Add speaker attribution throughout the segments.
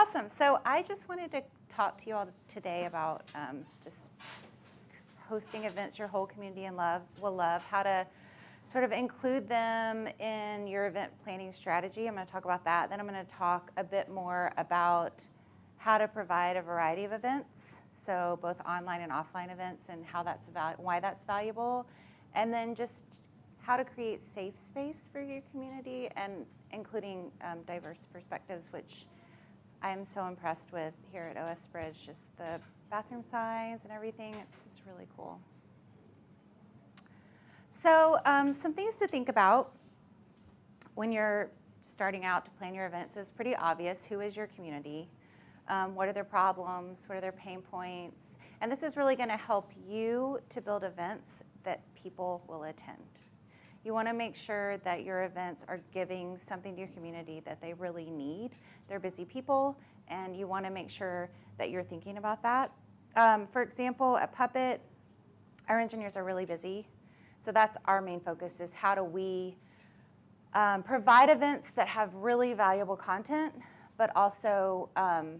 Speaker 1: Awesome. So I just wanted to talk to you all today about um, just hosting events your whole community and love will love, how to sort of include them in your event planning strategy. I'm going to talk about that. Then I'm going to talk a bit more about how to provide a variety of events, so both online and offline events, and how that's why that's valuable, and then just how to create safe space for your community, and including um, diverse perspectives, which I'm so impressed with here at OS Bridge. Just the bathroom signs and everything. It's, it's really cool. So um, some things to think about when you're starting out to plan your events is pretty obvious. Who is your community? Um, what are their problems? What are their pain points? And this is really going to help you to build events that people will attend. You want to make sure that your events are giving something to your community that they really need. They're busy people, and you want to make sure that you're thinking about that. Um, for example, at Puppet, our engineers are really busy. So that's our main focus is how do we um, provide events that have really valuable content, but also um,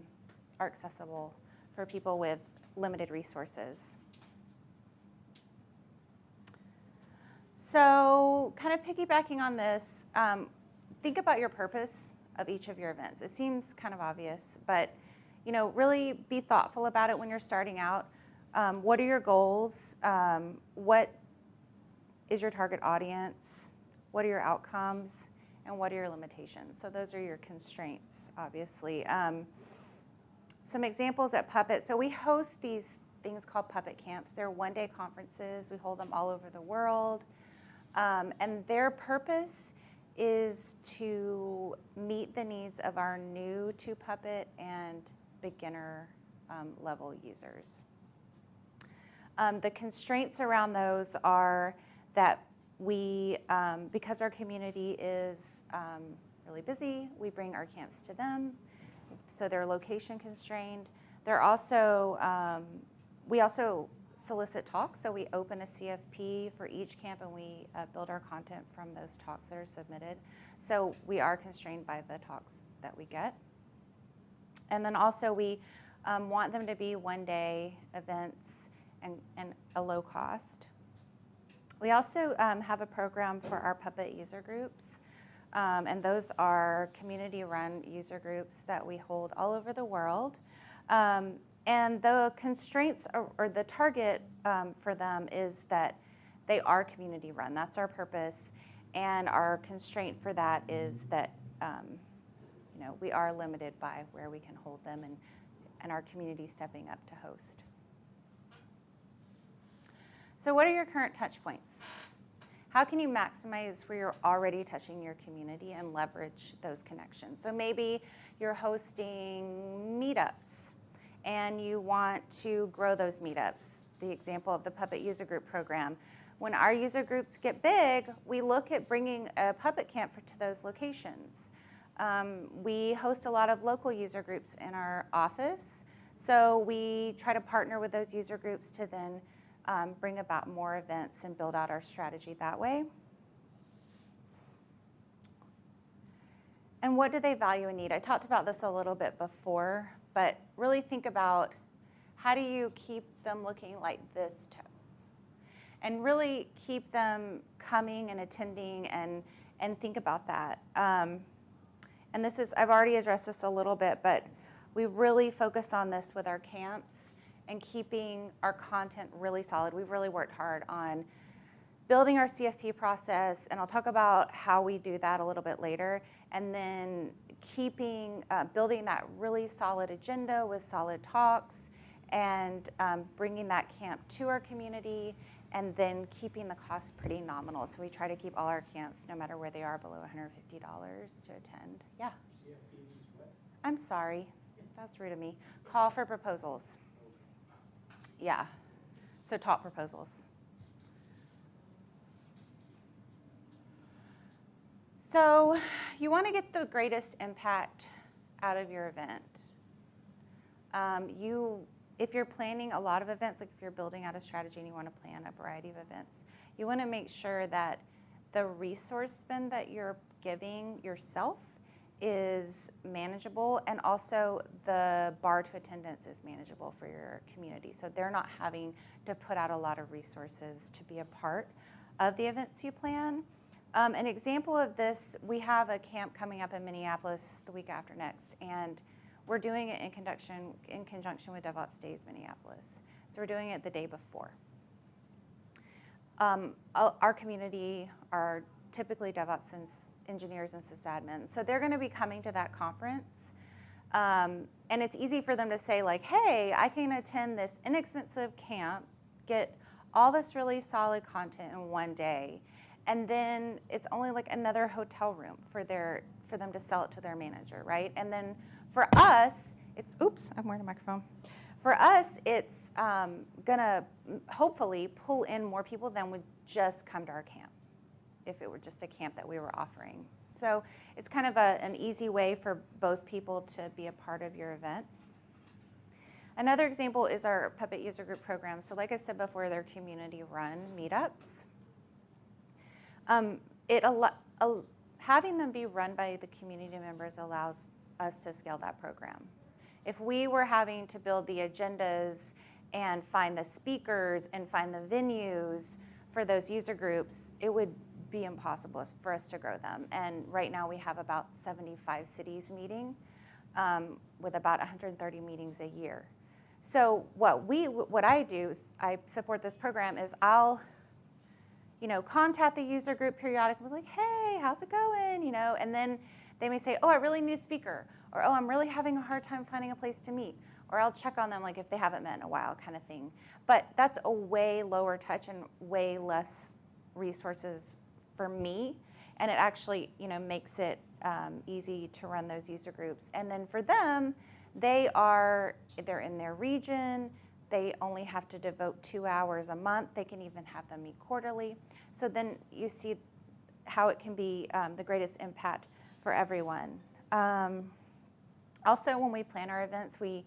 Speaker 1: are accessible for people with limited resources. So kind of piggybacking on this, um, think about your purpose of each of your events. It seems kind of obvious, but you know, really be thoughtful about it when you're starting out. Um, what are your goals? Um, what is your target audience? What are your outcomes? And what are your limitations? So those are your constraints, obviously. Um, some examples at Puppet. So we host these things called Puppet Camps. They're one-day conferences. We hold them all over the world. Um, and their purpose is to meet the needs of our new to Puppet and beginner um, level users. Um, the constraints around those are that we, um, because our community is um, really busy, we bring our camps to them, so they're location constrained. They're also, um, we also solicit talks, so we open a CFP for each camp and we uh, build our content from those talks that are submitted. So we are constrained by the talks that we get. And then also we um, want them to be one day events and, and a low cost. We also um, have a program for our Puppet user groups. Um, and those are community-run user groups that we hold all over the world. Um, and the constraints or, or the target um, for them is that they are community-run. That's our purpose. And our constraint for that is that um, you know, we are limited by where we can hold them and, and our community stepping up to host. So what are your current touch points? How can you maximize where you're already touching your community and leverage those connections? So maybe you're hosting meetups and you want to grow those meetups. The example of the Puppet User Group program. When our user groups get big, we look at bringing a Puppet camp to those locations. Um, we host a lot of local user groups in our office, so we try to partner with those user groups to then um, bring about more events and build out our strategy that way. And what do they value and need? I talked about this a little bit before, but really think about how do you keep them looking like this toe? And really keep them coming and attending and, and think about that. Um, and this is, I've already addressed this a little bit, but we really focus on this with our camps and keeping our content really solid. We've really worked hard on building our CFP process, and I'll talk about how we do that a little bit later, and then keeping, uh, building that really solid agenda with solid talks, and um, bringing that camp to our community, and then keeping the cost pretty nominal. So we try to keep all our camps, no matter where they are, below $150 to attend. Yeah? I'm sorry. That's rude of me. Call for proposals. Yeah, so top proposals. So you want to get the greatest impact out of your event. Um, you, if you're planning a lot of events, like if you're building out a strategy and you want to plan a variety of events, you want to make sure that the resource spend that you're giving yourself is manageable and also the bar to attendance is manageable for your community. So they're not having to put out a lot of resources to be a part of the events you plan. Um, an example of this, we have a camp coming up in Minneapolis the week after next, and we're doing it in conjunction, in conjunction with DevOps Days Minneapolis. So we're doing it the day before. Um, our community are typically DevOps engineers and sysadmins. So they're going to be coming to that conference. Um, and it's easy for them to say like, hey, I can attend this inexpensive camp, get all this really solid content in one day. And then it's only like another hotel room for their for them to sell it to their manager, right? And then for us, it's oops, I'm wearing a microphone. For us, it's um, gonna hopefully pull in more people than would just come to our camp if it were just a camp that we were offering. So it's kind of a, an easy way for both people to be a part of your event. Another example is our Puppet User Group program. So like I said before, they're community run meetups. Um, it having them be run by the community members allows us to scale that program. If we were having to build the agendas and find the speakers and find the venues for those user groups, it would be impossible for us to grow them. And right now we have about 75 cities meeting um, with about 130 meetings a year. So what we, what I do, I support this program is I'll, you know, contact the user group periodically, like, hey, how's it going, you know, and then they may say, oh, I really need a speaker, or oh, I'm really having a hard time finding a place to meet, or I'll check on them like if they haven't met in a while, kind of thing. But that's a way lower touch and way less resources for me, and it actually you know makes it um, easy to run those user groups. And then for them, they are they're in their region. They only have to devote two hours a month. They can even have them meet quarterly. So then you see how it can be um, the greatest impact for everyone. Um, also, when we plan our events, we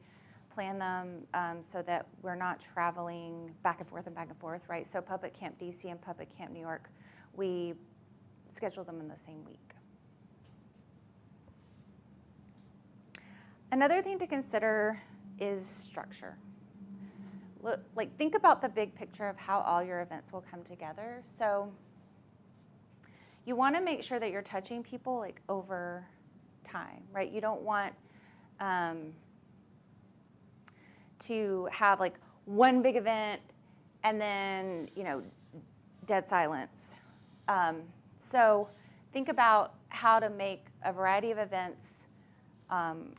Speaker 1: plan them um, so that we're not traveling back and forth and back and forth, right? So Puppet Camp DC and Puppet Camp New York we schedule them in the same week. Another thing to consider is structure. Like think about the big picture of how all your events will come together. So you want to make sure that you're touching people like over time, right? You don't want um, to have like one big event and then you know dead silence, um, so think about how to make a variety of events um,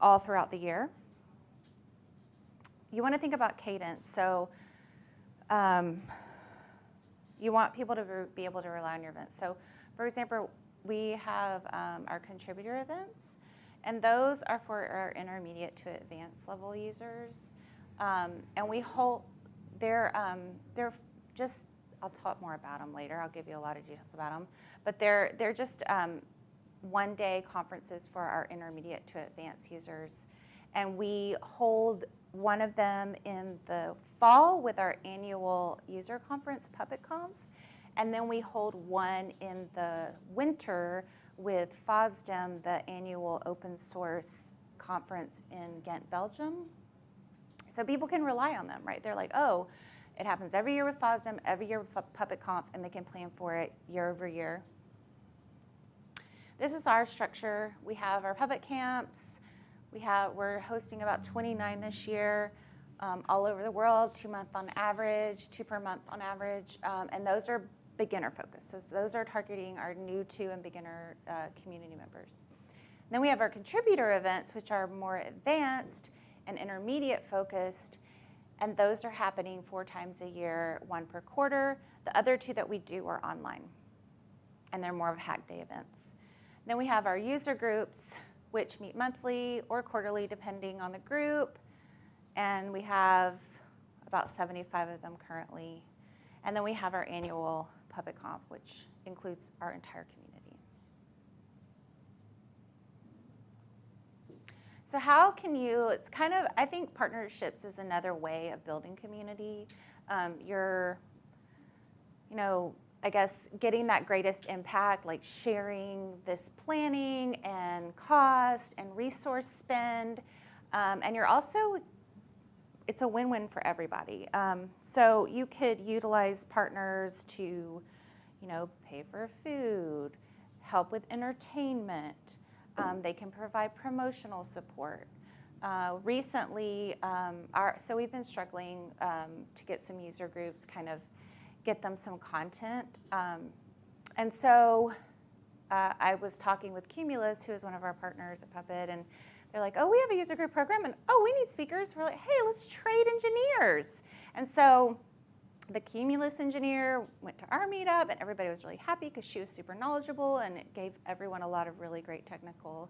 Speaker 1: all throughout the year. You want to think about cadence. So um, you want people to be able to rely on your events. So for example, we have um, our contributor events, and those are for our intermediate to advanced level users. Um, and we hold, they're, um, they're just I'll talk more about them later. I'll give you a lot of details about them. But they're, they're just um, one day conferences for our intermediate to advanced users. And we hold one of them in the fall with our annual user conference, PuppetConf. And then we hold one in the winter with FOSDEM, the annual open source conference in Ghent, Belgium. So people can rely on them, right? They're like, oh, it happens every year with FOSDEM, every year with PuppetConf, and they can plan for it year over year. This is our structure. We have our Puppet camps. We have, we're hosting about 29 this year, um, all over the world, two month on average, two per month on average, um, and those are beginner focused. So those are targeting our new to and beginner uh, community members. Then we have our contributor events, which are more advanced and intermediate focused, and those are happening four times a year, one per quarter. The other two that we do are online, and they're more of hack day events. Then we have our user groups, which meet monthly or quarterly, depending on the group, and we have about 75 of them currently. And then we have our annual PuppetConf, which includes our entire community. So how can you, it's kind of, I think partnerships is another way of building community. Um, you're, you know, I guess getting that greatest impact, like sharing this planning and cost and resource spend. Um, and you're also, it's a win win for everybody. Um, so you could utilize partners to, you know, pay for food, help with entertainment. Um, they can provide promotional support. Uh, recently, um, our, so we've been struggling um, to get some user groups, kind of get them some content. Um, and so uh, I was talking with Cumulus, who is one of our partners at Puppet, and they're like, oh, we have a user group program, and oh, we need speakers. We're like, hey, let's trade engineers. And so the Cumulus engineer went to our meetup, and everybody was really happy because she was super knowledgeable, and it gave everyone a lot of really great technical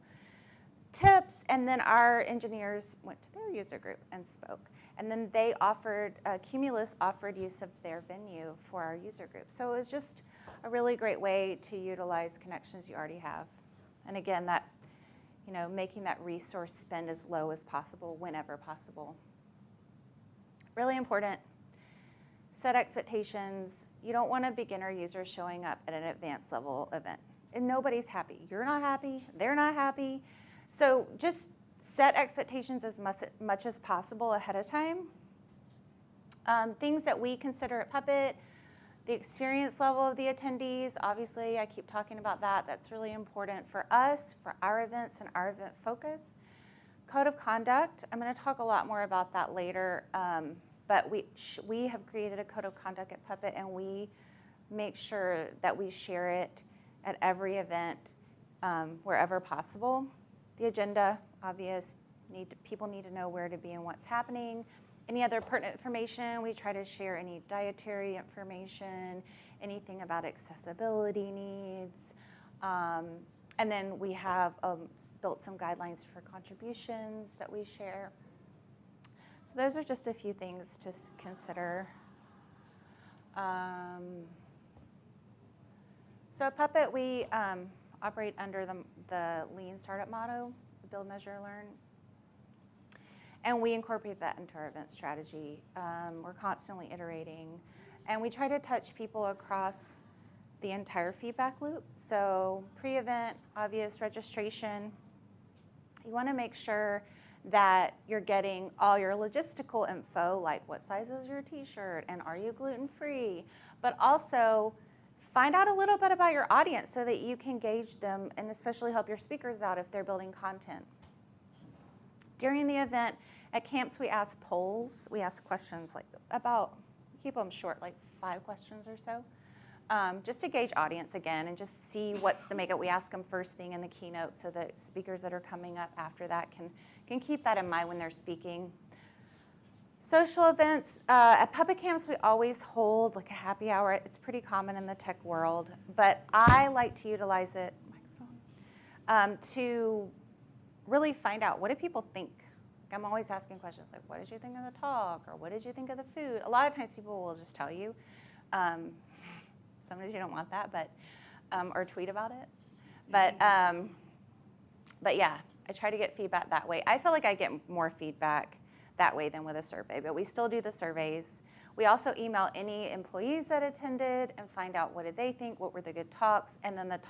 Speaker 1: tips, and then our engineers went to their user group and spoke. And then they offered, uh, Cumulus offered use of their venue for our user group. So it was just a really great way to utilize connections you already have. And again, that, you know, making that resource spend as low as possible whenever possible. Really important, set expectations. You don't want a beginner user showing up at an advanced level event. And nobody's happy. You're not happy, they're not happy. So just set expectations as much, much as possible ahead of time. Um, things that we consider at Puppet, the experience level of the attendees, obviously I keep talking about that. That's really important for us, for our events and our event focus. Code of conduct, I'm gonna talk a lot more about that later, um, but we, we have created a code of conduct at Puppet and we make sure that we share it at every event um, wherever possible. The agenda, obvious, need to, people need to know where to be and what's happening. Any other pertinent information, we try to share any dietary information, anything about accessibility needs. Um, and then we have um, built some guidelines for contributions that we share. So those are just a few things to consider. Um, so Puppet, we um, operate under the, the lean startup motto, build, measure, learn. And we incorporate that into our event strategy. Um, we're constantly iterating. And we try to touch people across the entire feedback loop. So pre-event, obvious registration. You wanna make sure that you're getting all your logistical info, like what size is your t-shirt and are you gluten-free? But also Find out a little bit about your audience so that you can gauge them and especially help your speakers out if they're building content. During the event, at camps we ask polls, we ask questions like about, keep them short, like five questions or so, um, just to gauge audience again and just see what's the makeup. We ask them first thing in the keynote so that speakers that are coming up after that can, can keep that in mind when they're speaking. Social events, uh, at Puppet Camps we always hold like a happy hour. It's pretty common in the tech world, but I like to utilize it um, to really find out what do people think. I'm always asking questions like, what did you think of the talk? Or what did you think of the food? A lot of times people will just tell you. Um, sometimes you don't want that, but, um, or tweet about it. But, um, but yeah, I try to get feedback that way. I feel like I get more feedback that way than with a survey, but we still do the surveys. We also email any employees that attended and find out what did they think, what were the good talks, and then the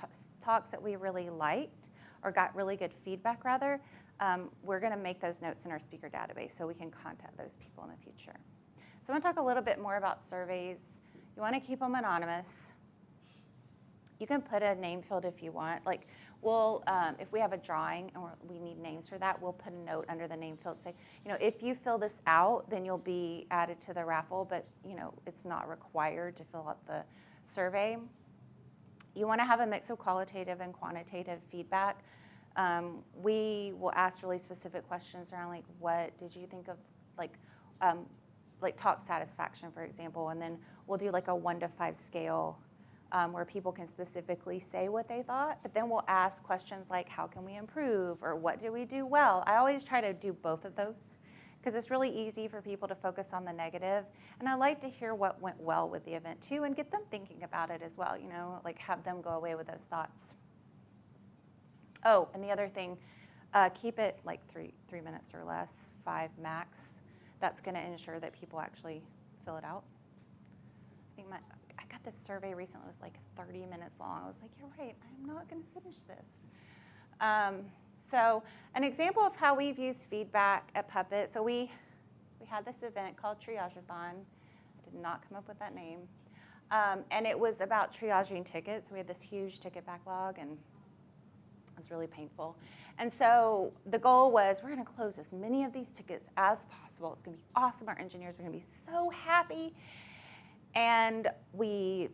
Speaker 1: talks that we really liked or got really good feedback rather, um, we're gonna make those notes in our speaker database so we can contact those people in the future. So I'm gonna talk a little bit more about surveys. You wanna keep them anonymous. You can put a name field if you want. Like we'll, um, if we have a drawing and we need names for that, we'll put a note under the name field say, you know, if you fill this out, then you'll be added to the raffle, but you know, it's not required to fill out the survey. You want to have a mix of qualitative and quantitative feedback. Um, we will ask really specific questions around like, what did you think of, like, um, like talk satisfaction, for example, and then we'll do like a one to five scale um, where people can specifically say what they thought, but then we'll ask questions like, how can we improve, or what do we do well? I always try to do both of those because it's really easy for people to focus on the negative. And I like to hear what went well with the event too and get them thinking about it as well, you know, like have them go away with those thoughts. Oh, and the other thing, uh, keep it like three, three minutes or less, five max. That's gonna ensure that people actually fill it out. I think my, this survey recently was like 30 minutes long. I was like, you're right, I'm not going to finish this. Um, so an example of how we've used feedback at Puppet. So we, we had this event called Triageathon. I did not come up with that name. Um, and it was about triaging tickets. We had this huge ticket backlog and it was really painful. And so the goal was we're going to close as many of these tickets as possible. It's going to be awesome. Our engineers are going to be so happy. And we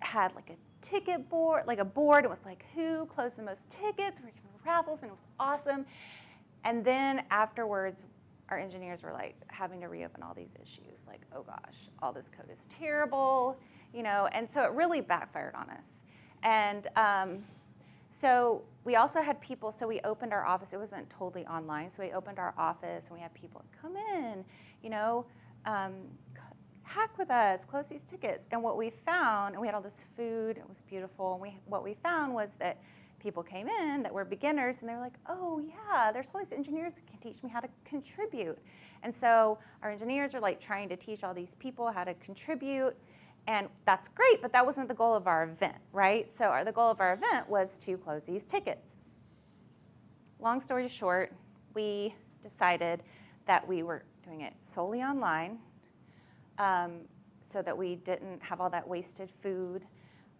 Speaker 1: had like a ticket board, like a board. It was like who closed the most tickets. We were giving raffles, and it was awesome. And then afterwards, our engineers were like having to reopen all these issues. Like, oh gosh, all this code is terrible, you know. And so it really backfired on us. And um, so we also had people, so we opened our office. It wasn't totally online, so we opened our office and we had people come in, you know, um, hack with us, close these tickets. And what we found, and we had all this food, it was beautiful. And we, what we found was that people came in that were beginners and they were like, oh yeah, there's all these engineers that can teach me how to contribute. And so our engineers are like trying to teach all these people how to contribute and that's great, but that wasn't the goal of our event, right? So our, the goal of our event was to close these tickets. Long story short, we decided that we were doing it solely online um, so that we didn't have all that wasted food.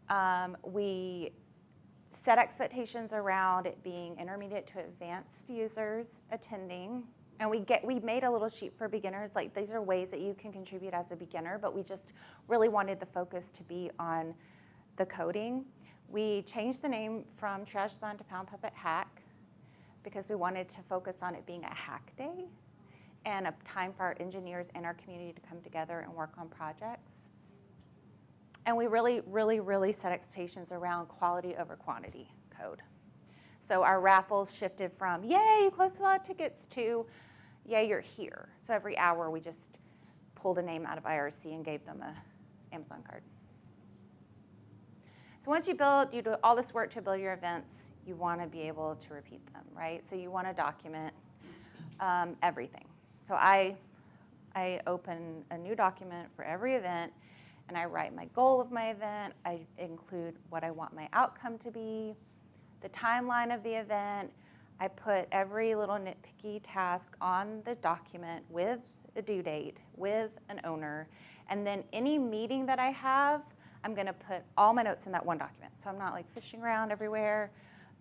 Speaker 1: Um, we set expectations around it being intermediate to advanced users attending. And we get we made a little sheet for beginners like these are ways that you can contribute as a beginner but we just really wanted the focus to be on the coding. We changed the name from Triageathon to pound puppet hack because we wanted to focus on it being a hack day and a time for our engineers and our community to come together and work on projects and we really really really set expectations around quality over quantity code so our raffles shifted from, yay, you closed a lot of tickets, to yay, you're here. So every hour we just pulled a name out of IRC and gave them a Amazon card. So once you build, you do all this work to build your events, you want to be able to repeat them, right? So you want to document um, everything. So I, I open a new document for every event and I write my goal of my event. I include what I want my outcome to be, the timeline of the event, I put every little nitpicky task on the document with a due date, with an owner, and then any meeting that I have, I'm gonna put all my notes in that one document. So I'm not like fishing around everywhere.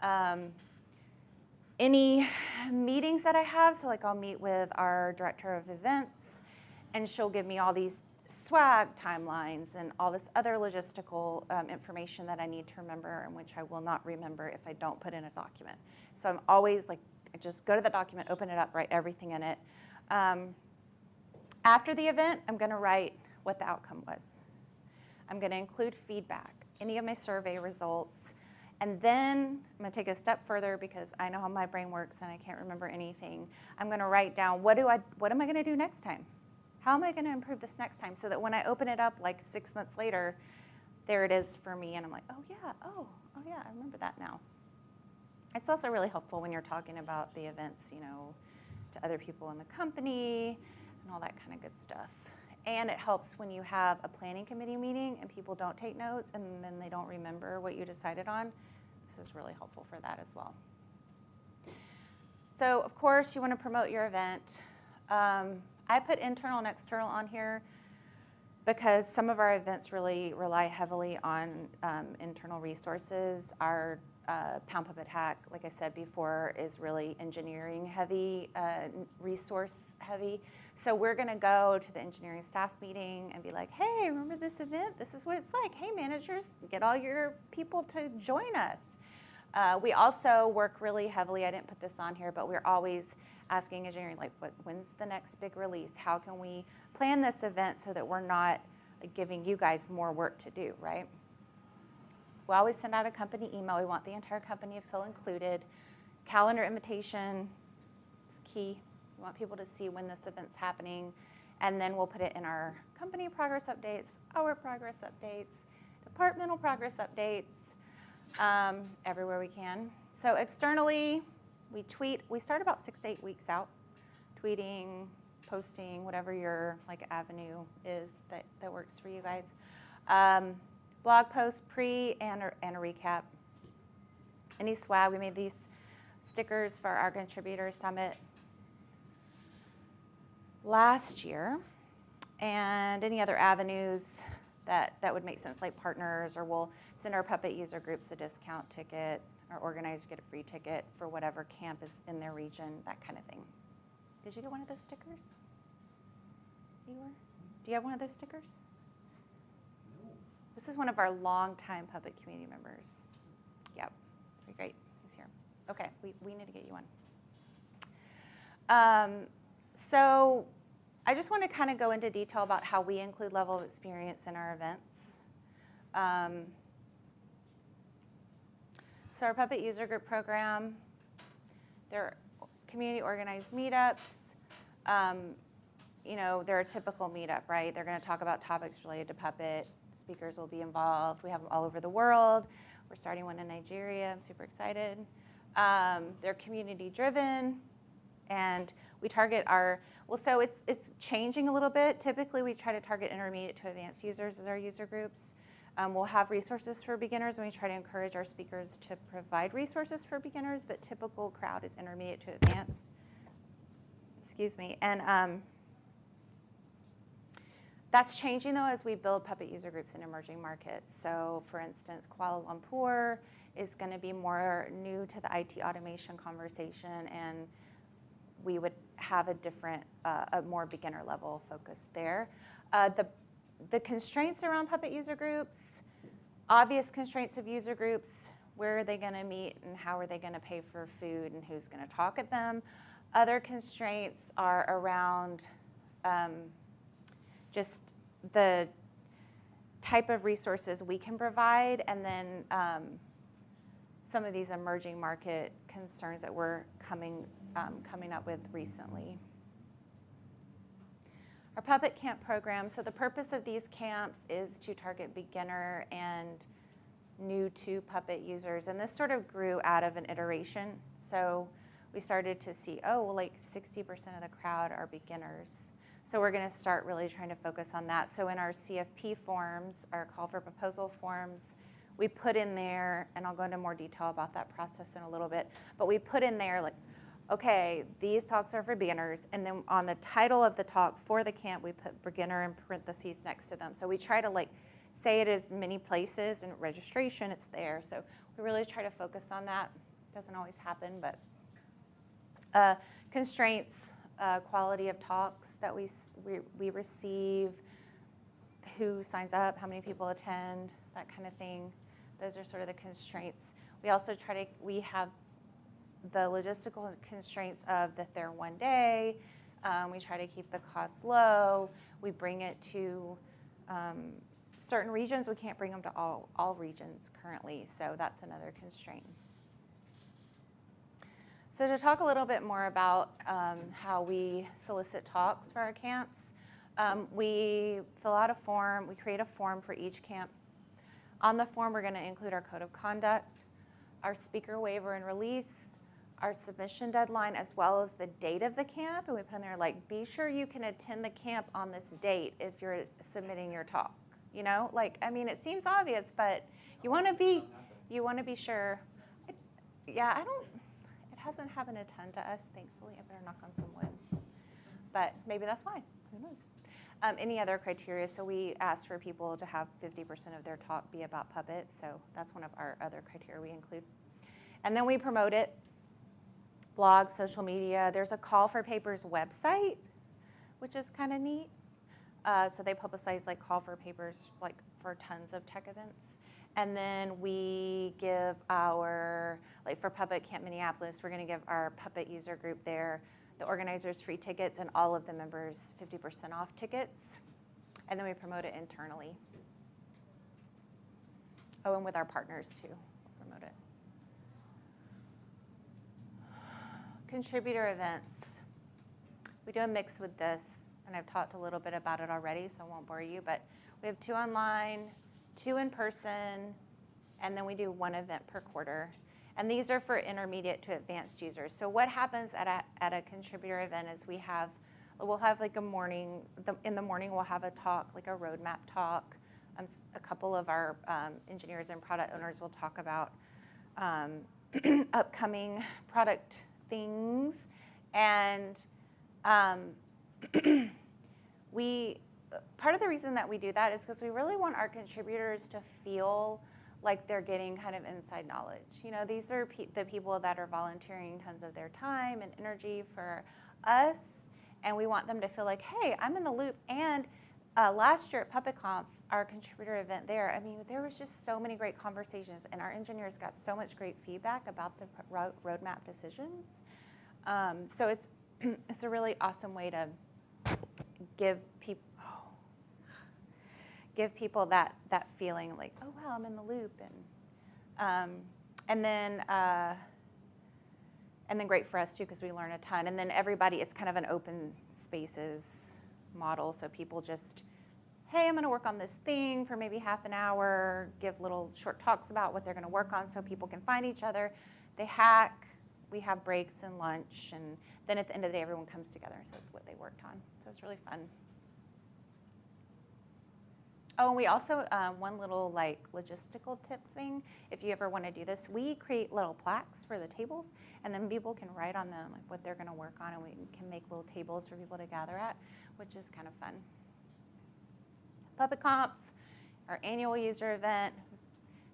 Speaker 1: Um, any meetings that I have, so like I'll meet with our director of events and she'll give me all these swag timelines and all this other logistical um, information that I need to remember and which I will not remember if I don't put in a document. So I'm always like, I just go to the document, open it up, write everything in it. Um, after the event, I'm gonna write what the outcome was. I'm gonna include feedback, any of my survey results, and then I'm gonna take a step further because I know how my brain works and I can't remember anything. I'm gonna write down what do I, what am I gonna do next time? How am I gonna improve this next time so that when I open it up like six months later, there it is for me and I'm like, oh yeah, oh, oh yeah, I remember that now. It's also really helpful when you're talking about the events, you know, to other people in the company and all that kind of good stuff. And it helps when you have a planning committee meeting and people don't take notes and then they don't remember what you decided on. This is really helpful for that as well. So of course you want to promote your event. Um, I put internal and external on here because some of our events really rely heavily on um, internal resources. Our uh, Pound Puppet Hack, like I said before, is really engineering heavy, uh, resource heavy. So we're going to go to the engineering staff meeting and be like, hey, remember this event? This is what it's like. Hey, managers, get all your people to join us. Uh, we also work really heavily, I didn't put this on here, but we're always asking engineering, like, what, when's the next big release? How can we plan this event so that we're not giving you guys more work to do, right? We always send out a company email. We want the entire company feel included. Calendar invitation is key. We want people to see when this event's happening. And then we'll put it in our company progress updates, our progress updates, departmental progress updates, um, everywhere we can. So externally, we tweet. We start about six to eight weeks out, tweeting, posting, whatever your like avenue is that, that works for you guys. Um, blog post pre and a, and a recap. Any swag, we made these stickers for our contributor summit last year. And any other avenues that, that would make sense, like partners, or we'll send our puppet user groups a discount ticket, our organizers get a free ticket for whatever camp is in their region, that kind of thing. Did you get one of those stickers? You were? Do you have one of those stickers?
Speaker 2: No.
Speaker 1: This is one of our longtime puppet community members. Yep, very great. He's here. Okay, we, we need to get you one. Um, so I just want to kind of go into detail about how we include level of experience in our events. Um, so our puppet user group program, they're community organized meetups. Um, you know, they're a typical meetup, right? They're going to talk about topics related to puppet. Speakers will be involved. We have them all over the world. We're starting one in Nigeria. I'm super excited. Um, they're community driven, and we target our well. So it's it's changing a little bit. Typically, we try to target intermediate to advanced users as our user groups. Um, we'll have resources for beginners, and we try to encourage our speakers to provide resources for beginners. But typical crowd is intermediate to advanced. Excuse me, and um, that's changing though as we build puppet user groups in emerging markets. So for instance, Kuala Lumpur is going to be more new to the IT automation conversation and we would have a different, uh, a more beginner level focus there. Uh, the, the constraints around puppet user groups, obvious constraints of user groups, where are they going to meet and how are they going to pay for food and who's going to talk at them. Other constraints are around um, just the type of resources we can provide, and then um, some of these emerging market concerns that we're coming, um, coming up with recently. Our puppet camp program, so the purpose of these camps is to target beginner and new to puppet users, and this sort of grew out of an iteration. So we started to see, oh, well, like 60% of the crowd are beginners. So we're going to start really trying to focus on that. So in our CFP forms, our call for proposal forms, we put in there, and I'll go into more detail about that process in a little bit, but we put in there like, okay, these talks are for beginners, and then on the title of the talk for the camp, we put beginner in parentheses next to them. So we try to like say it as many places, and registration, it's there. So we really try to focus on that. Doesn't always happen, but uh, constraints, uh, quality of talks that we, we, we receive, who signs up, how many people attend, that kind of thing. Those are sort of the constraints. We also try to, we have the logistical constraints of that they're one day. Um, we try to keep the costs low. We bring it to um, certain regions. We can't bring them to all, all regions currently, so that's another constraint. So to talk a little bit more about um, how we solicit talks for our camps, um, we fill out a form, we create a form for each camp. On the form, we're gonna include our code of conduct, our speaker waiver and release, our submission deadline, as well as the date of the camp. And we put in there like, be sure you can attend the camp on this date if you're submitting your talk. You know, like, I mean, it seems obvious, but you wanna be, you wanna be sure. Yeah, I don't, it hasn't happened a ton to us, thankfully. I better knock on some wood. But maybe that's why. Who knows? Um, any other criteria? So we ask for people to have 50% of their talk be about puppets. So that's one of our other criteria we include. And then we promote it. Blog, social media. There's a Call for Papers website, which is kind of neat. Uh, so they publicize like Call for Papers like for tons of tech events. And then we give our, like for Puppet Camp Minneapolis, we're going to give our puppet user group there, the organizers free tickets, and all of the members 50% off tickets. And then we promote it internally. Oh, and with our partners too, we'll promote it. Contributor events. We do a mix with this, and I've talked a little bit about it already, so I won't bore you, but we have two online, two in person, and then we do one event per quarter. And these are for intermediate to advanced users. So what happens at a, at a contributor event is we have, we'll have like a morning, the, in the morning we'll have a talk, like a roadmap talk. um, a couple of our um, engineers and product owners will talk about um, upcoming product things. And um, we, part of the reason that we do that is because we really want our contributors to feel like they're getting kind of inside knowledge. You know, these are pe- the people that are volunteering tons of their time and energy for us, and we want them to feel like, hey, I'm in the loop. And uh, last year at PuppetConf, our contributor event there, I mean, there was just so many great conversations, and our engineers got so much great feedback about the ro- roadmap decisions. Um, so it's it's a really awesome way to give people give people that that feeling like, oh wow, I'm in the loop, and um, and then uh, and then great for us too because we learn a ton. And then everybody, it's kind of an open spaces model, so people just, hey, I'm going to work on this thing for maybe half an hour, give little short talks about what they're going to work on, so people can find each other. They hack. We have breaks and lunch, and then at the end of the day, everyone comes together and says what they worked on. So it's really fun. Oh, and we also, um, one little like logistical tip thing, if you ever want to do this, we create little plaques for the tables, and then people can write on them like what they're going to work on, and we can make little tables for people to gather at, which is kind of fun. PuppetConf, our annual user event,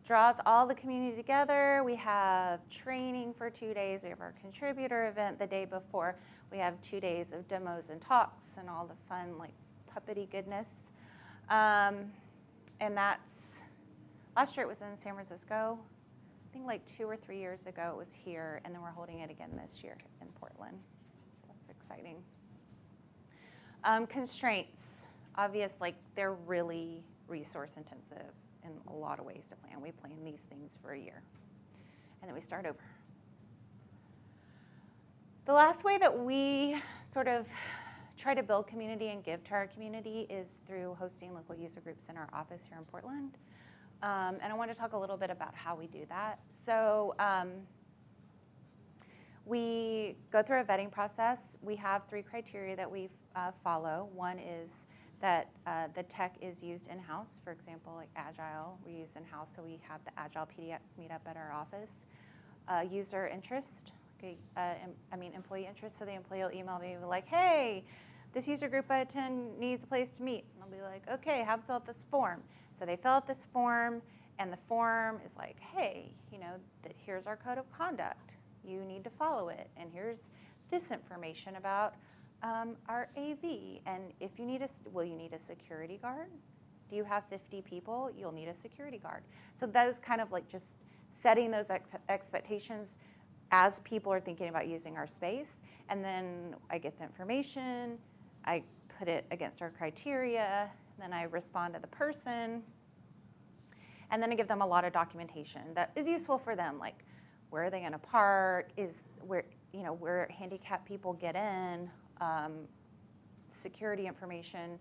Speaker 1: draws all the community together. We have training for two days. We have our contributor event the day before. We have two days of demos and talks and all the fun like puppety goodness. Um, and that's, last year it was in San Francisco. I think like two or three years ago it was here, and then we're holding it again this year in Portland. That's exciting. Um, constraints, obvious, like they're really resource intensive in a lot of ways to plan. We plan these things for a year, and then we start over. The last way that we sort of try to build community and give to our community is through hosting local user groups in our office here in Portland. Um, and I want to talk a little bit about how we do that. So um, we go through a vetting process. We have three criteria that we uh, follow. One is that uh, the tech is used in-house. For example, like Agile, we use in-house, so we have the Agile PDX meet up at our office. Uh, user interest, okay, uh, I mean employee interest, so the employee will email me like, hey, this user group I attend needs a place to meet. And I'll be like, okay, have them fill out this form. So they fill out this form, and the form is like, hey, you know, that here's our code of conduct. You need to follow it, and here's this information about um, our AV. And if you need a, will you need a security guard? Do you have 50 people? You'll need a security guard. So those kind of like just setting those ex- expectations as people are thinking about using our space. And then I get the information, I put it against our criteria, then I respond to the person, and then I give them a lot of documentation that is useful for them, like where are they to park, is where you know where handicapped people get in, um, security information,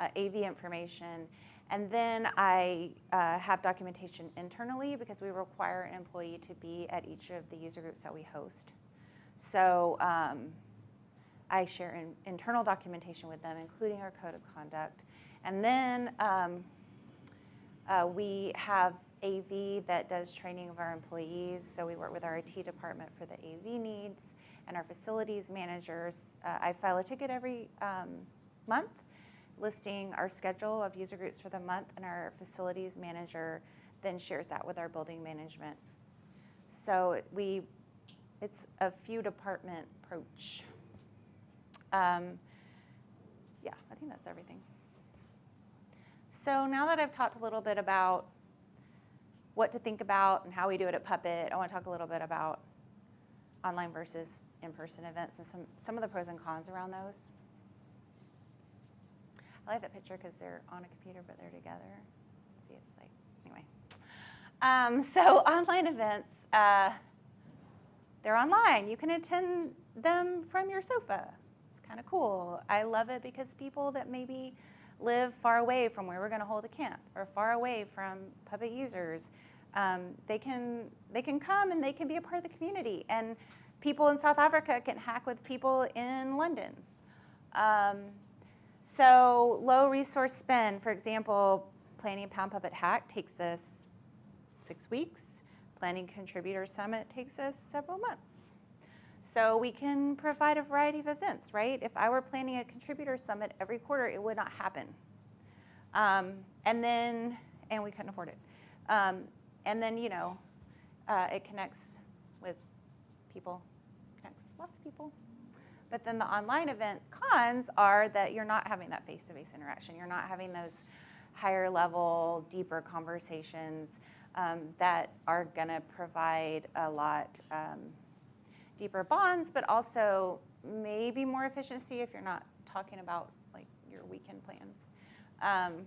Speaker 1: uh, AV information, and then I uh, have documentation internally because we require an employee to be at each of the user groups that we host. So um, I share in, internal documentation with them, including our code of conduct. And then um, uh, we have AV that does training of our employees. So we work with our IT department for the AV needs and our facilities managers. Uh, I file a ticket every um, month listing our schedule of user groups for the month, and our facilities manager then shares that with our building management. So we, it's a few department approach. Um, yeah, I think that's everything. So now that I've talked a little bit about what to think about and how we do it at Puppet, I want to talk a little bit about online versus in-person events and some, some of the pros and cons around those. I like that picture because they're on a computer but they're together. See, it's like, anyway. Um, so online events, uh, they're online. You can attend them from your sofa. It's kind of cool. I love it because people that maybe live far away from where we're going to hold a camp or far away from Puppet users, um, they can they can come and they can be a part of the community. And people in South Africa can hack with people in London. Um, so low resource spend, for example, planning a Pound Puppet Hack takes us six weeks. Planning Contributor Summit takes us several months. So we can provide a variety of events, right? If I were planning a contributor summit every quarter, it would not happen. Um, and then, and we couldn't afford it. Um, and then, you know, uh, it connects with people, lots of people. But then the online event cons are that you're not having that face-to-face interaction. You're not having those higher level, deeper conversations um, that are going to provide a lot um, deeper bonds, but also maybe more efficiency if you're not talking about like your weekend plans. Um,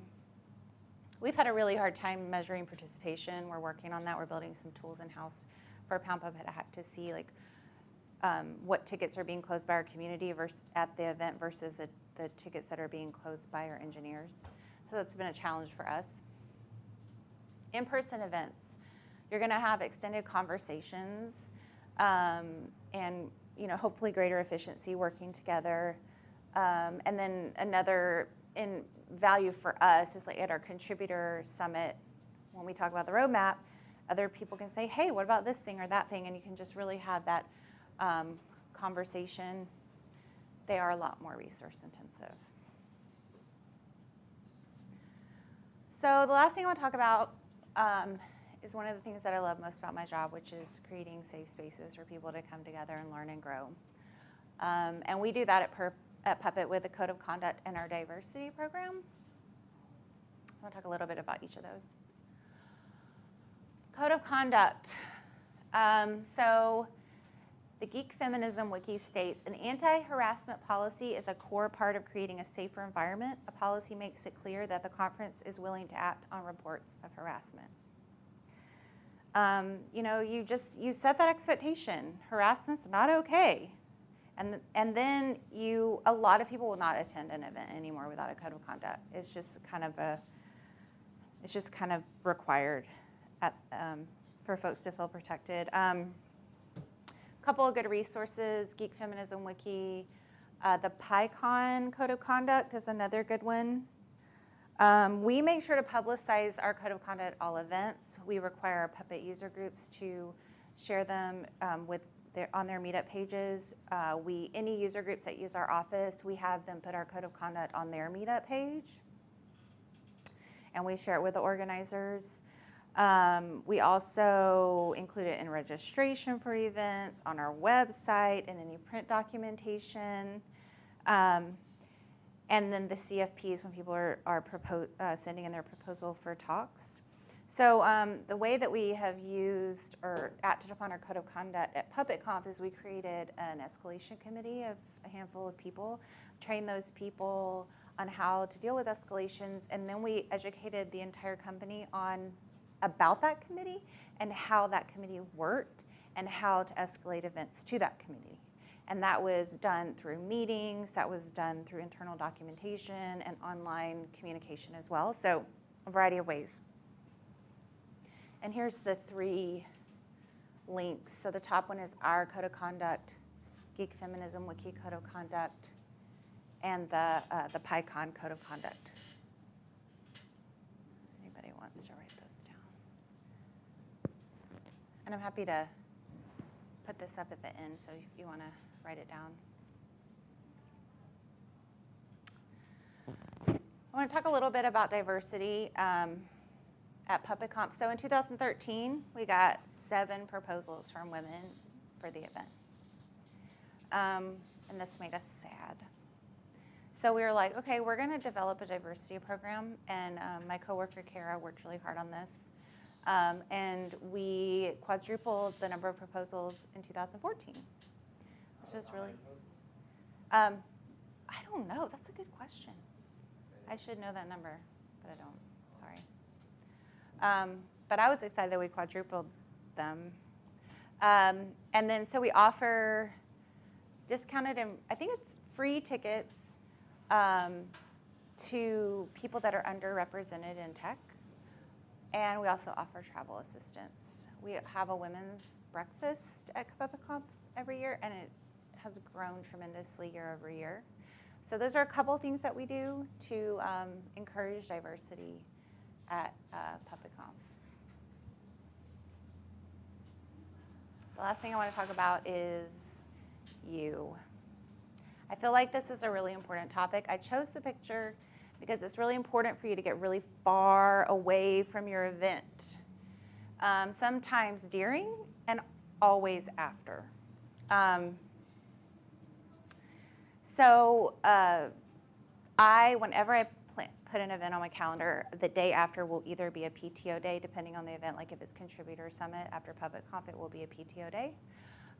Speaker 1: we've had a really hard time measuring participation. We're working on that. We're building some tools in-house for Pound to see like um, what tickets are being closed by our community versus at the event versus the, tickets that are being closed by our engineers. So that's been a challenge for us. In-person events, you're going to have extended conversations um, and you know hopefully greater efficiency working together. Um, and then another in value for us is like at our contributor summit when we talk about the roadmap, other people can say, hey, what about this thing or that thing, and you can just really have that um, conversation. They are a lot more resource intensive. So the last thing I want to talk about um, is one of the things that I love most about my job, which is creating safe spaces for people to come together and learn and grow. Um, and we do that at, per, at Puppet with the Code of Conduct and our diversity program. I want to talk a little bit about each of those. Code of Conduct. Um, so the Geek Feminism Wiki states, an anti-harassment policy is a core part of creating a safer environment. A policy makes it clear that the conference is willing to act on reports of harassment. Um, you know, you just, you set that expectation. Harassment's not okay. And, and then you, a lot of people will not attend an event anymore without a code of conduct. It's just kind of a, it's just kind of required at, um, for folks to feel protected. Um, couple of good resources, Geek Feminism Wiki. Uh, the PyCon Code of Conduct is another good one. Um, we make sure to publicize our Code of Conduct at all events. We require our Puppet user groups to share them um, with their, on their meetup pages. Uh, we, any user groups that use our office, we have them put our Code of Conduct on their meetup page. And we share it with the organizers. Um, we also include it in registration for events, on our website, and any print documentation. Um, and then the CFPs when people are, are uh, sending in their proposal for talks. So um, the way that we have used or acted upon our code of conduct at PuppetConf is we created an escalation committee of a handful of people, trained those people on how to deal with escalations, and then we educated the entire company on about that committee and how that committee worked and how to escalate events to that committee. And that was done through meetings, that was done through internal documentation and online communication as well. So a variety of ways. And here's the three links. So the top one is our code of conduct, Geek Feminism Wiki Code of Conduct, and the, uh, the PyCon Code of Conduct. And I'm happy to put this up at the end, so if you want to write it down. I want to talk a little bit about diversity um, at PuppetConf. So in 2013, we got seven proposals from women for the event. Um, and this made us sad. So we were like, okay, we're going to develop a diversity program. And um, my coworker, Kara, worked really hard on this. Um, and we quadrupled the number of proposals in 2014, which was really. Um, I don't know. That's a good question. I should know that number, but I don't. Sorry. Um, but I was excited that we quadrupled them. Um, and then so we offer discounted, and I think it's free tickets um, to people that are underrepresented in tech. And we also offer travel assistance. We have a women's breakfast at PuppetConf every year, and it has grown tremendously year over year. So those are a couple things that we do to um, encourage diversity at uh, PuppetConf. The last thing I want to talk about is you. I feel like this is a really important topic. I chose the picture because it's really important for you to get really far away from your event. Um, sometimes during and always after. Um, so uh, I, whenever I put an event on my calendar, the day after will either be a PTO day, depending on the event. Like if it's Contributor Summit after PuppetConf, it will be a PTO day,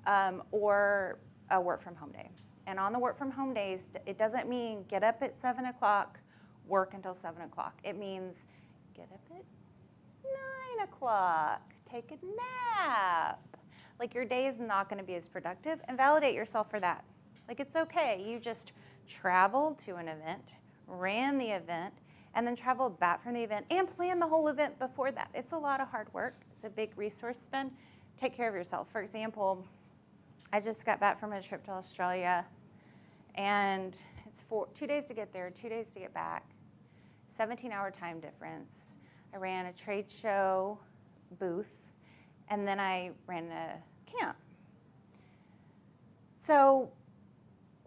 Speaker 1: um, or a work from home day. And on the work from home days, it doesn't mean get up at seven o'clock, work until seven o'clock. It means get up at nine o'clock, take a nap. Like your day is not going to be as productive, and validate yourself for that. Like it's okay. You just traveled to an event, ran the event, and then traveled back from the event and planned the whole event before that. It's a lot of hard work. It's a big resource spend. Take care of yourself. For example, I just got back from a trip to Australia, and it's four, two days to get there, two days to get back, 17 hour time difference. I ran a trade show booth, and then I ran a camp. So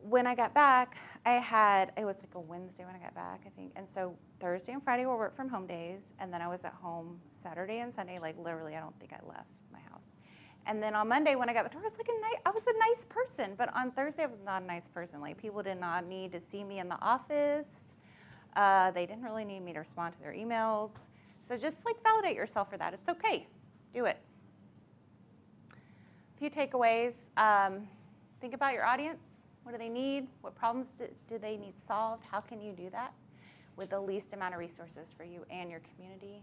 Speaker 1: when I got back, I had, it was like a Wednesday when I got back, I think. And so Thursday and Friday were work from home days. And then I was at home Saturday and Sunday. Like literally, I don't think I left my house. And then on Monday when I got back, I was like a nice, I was a nice person. But on Thursday, I was not a nice person. Like people did not need to see me in the office. Uh, they didn't really need me to respond to their emails. So just like validate yourself for that. It's okay. Do it. A few takeaways. Um, think about your audience. What do they need? What problems do, do they need solved? How can you do that with the least amount of resources for you and your community?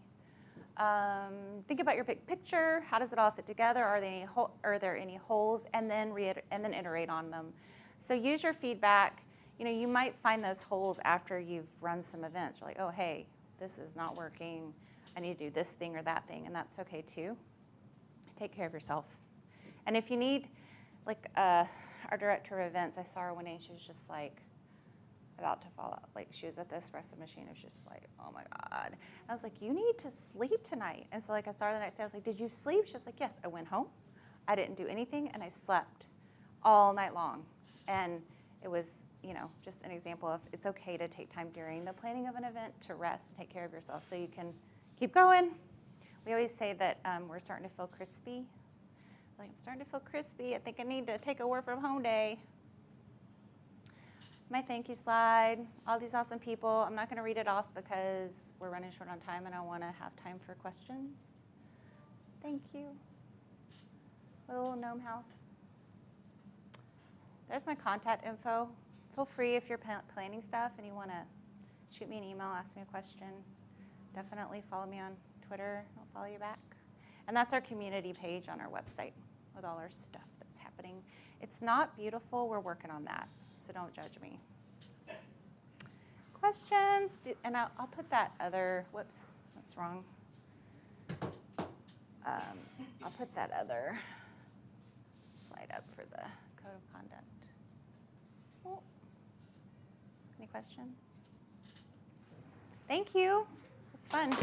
Speaker 1: Um, think about your big picture. How does it all fit together? Are there any, are there any holes? And then, and then iterate on them. So use your feedback. You know, you might find those holes after you've run some events. You're like, oh, hey, this is not working. I need to do this thing or that thing, and that's okay too. Take care of yourself. And if you need, like, uh, our director of events, I saw her one day, she was just like about to fall out. Like, she was at the espresso machine, it was just like, oh my God. I was like, you need to sleep tonight. And so, like, I saw her the next day, I was like, did you sleep? She was like, yes. I went home, I didn't do anything, and I slept all night long. And it was, you know, just an example of it's okay to take time during the planning of an event to rest and take care of yourself so you can keep going. We always say that um, we're starting to feel crispy. Like, I'm starting to feel crispy. I think I need to take a work from home day. My thank you slide, all these awesome people. I'm not going to read it off because we're running short on time and I want to have time for questions. Thank you. Little gnome house. There's my contact info. Feel free if you're planning stuff and you want to shoot me an email, ask me a question. Definitely follow me on Twitter. I'll follow you back. And that's our community page on our website with all our stuff that's happening. It's not beautiful. We're working on that, so don't judge me. Questions? Do, and I'll, I'll, put that other, whoops, that's wrong. Um, I'll put that other slide up for the code of conduct. Oh. Any questions? Thank you. It's fun.